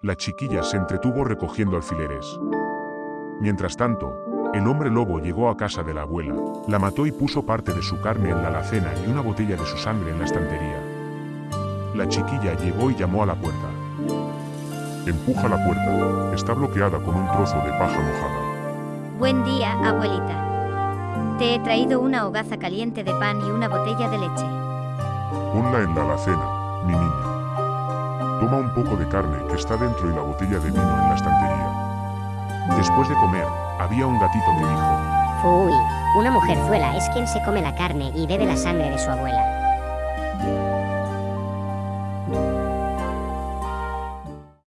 La chiquilla se entretuvo recogiendo alfileres. Mientras tanto, el hombre lobo llegó a casa de la abuela, la mató y puso parte de su carne en la alacena y una botella de su sangre en la estantería. La chiquilla llegó y llamó a la puerta. Empuja la puerta, está bloqueada con un trozo de paja mojada. Buen día, abuelita. Te he traído una hogaza caliente de pan y una botella de leche. Ponla en la alacena, mi niña. Toma un poco de carne que está dentro y la botella de vino en la estantería. Después de comer, había un gatito que dijo, Fuy, una mujerzuela es quien se come la carne y bebe la sangre de su abuela.